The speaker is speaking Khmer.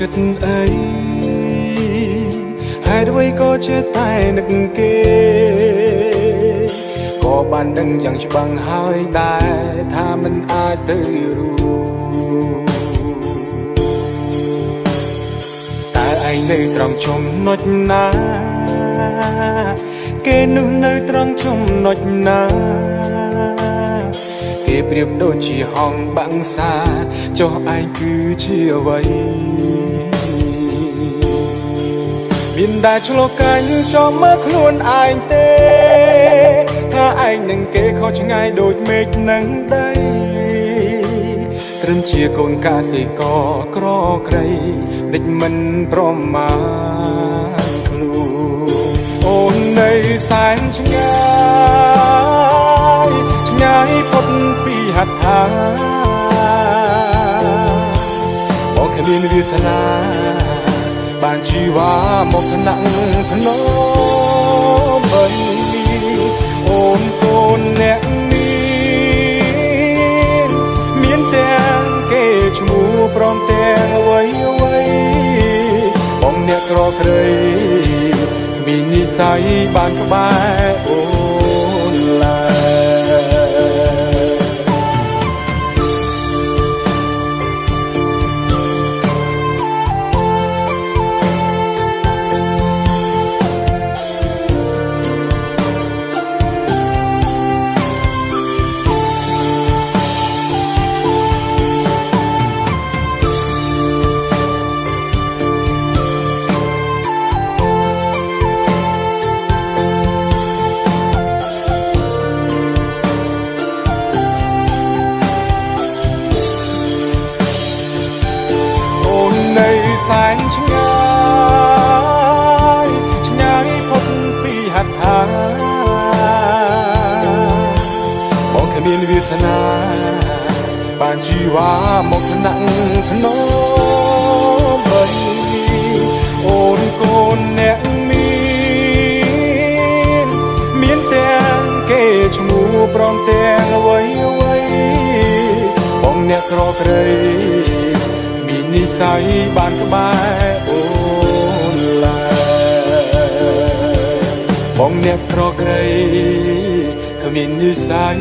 អីហេតុអ្វីក៏ចេះតែនឹកគេក៏បានដឹងយ៉ាងច្បាស់ហើយដែរថាមិនអាចទៅរួតែឯងនៅត្រង់ចំណុចណាគេនោះនៅត្រង់ចំណុចណាគេ ប្រៀបដូចជាហងបាំងសាចុះឯងគឺជាអ្វីមានដែលឆ្លោះកាញ់ចំមើលខ្លួនឯងទេ ថាឯងនឹងគេខុសឆ្ងាយដូចមេឃនឹងដីត្រឹមជាកូនកសិករក្រក្រៃដេចមិនប្រមាណខ្លួនអូននៅសែនឆ្ងាយ ពីហត្ថាបងគ្មានវាសនាបានជីវ៉ាមកថ្នាក់ភ្នំបីអូនកូនអ្នកមានមានទាំងគេឈ្មោះព្រមទាំងអ្វីអ្វីបងអ្នកក្រក្រៃគ្មាននិស័យបានក្បែរអូ វាសនាបានជីវ៉ាមកថ្នាក់ភ្នំបីអូនកូនអ្នកមានមានទាំងគេឈ្មោះព្រមទាំងអ្វីអ្វីបងអ្នកក្រក្រៃមាននិស័យបានក្បែរអូនឡើយបងអ្នកក្រក្រៃគ្មាននិស័យ